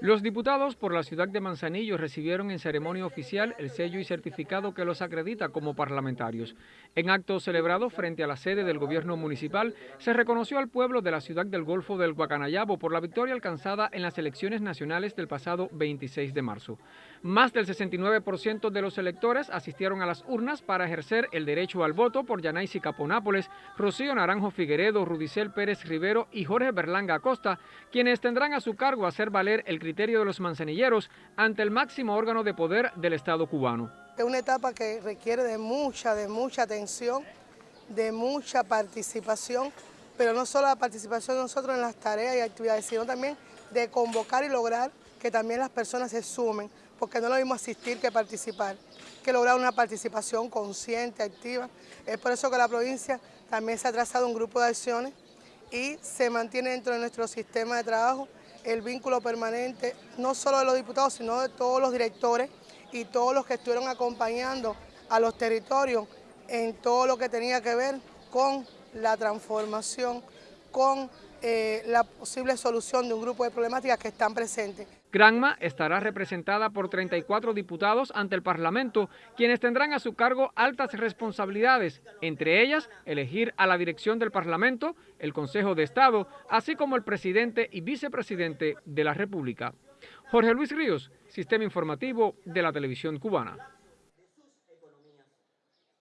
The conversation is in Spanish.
Los diputados por la ciudad de Manzanillo recibieron en ceremonia oficial el sello y certificado que los acredita como parlamentarios. En acto celebrado frente a la sede del gobierno municipal, se reconoció al pueblo de la ciudad del Golfo del Guacanayabo por la victoria alcanzada en las elecciones nacionales del pasado 26 de marzo. Más del 69% de los electores asistieron a las urnas para ejercer el derecho al voto por Yanaisi Caponápoles, Rocío Naranjo Figueredo, Rudicel Pérez Rivero y Jorge Berlanga Acosta, quienes tendrán a su cargo hacer valer el criterio de los manzanilleros ante el máximo órgano de poder del Estado cubano. Es una etapa que requiere de mucha, de mucha atención, de mucha participación, pero no solo la participación de nosotros en las tareas y actividades, sino también de convocar y lograr que también las personas se sumen, porque no lo mismo asistir que participar, que lograr una participación consciente, activa. Es por eso que la provincia también se ha trazado un grupo de acciones y se mantiene dentro de nuestro sistema de trabajo el vínculo permanente, no solo de los diputados, sino de todos los directores y todos los que estuvieron acompañando a los territorios en todo lo que tenía que ver con la transformación, con eh, la posible solución de un grupo de problemáticas que están presentes. Granma estará representada por 34 diputados ante el Parlamento, quienes tendrán a su cargo altas responsabilidades, entre ellas elegir a la dirección del Parlamento, el Consejo de Estado, así como el presidente y vicepresidente de la República. Jorge Luis Ríos, Sistema Informativo de la Televisión Cubana.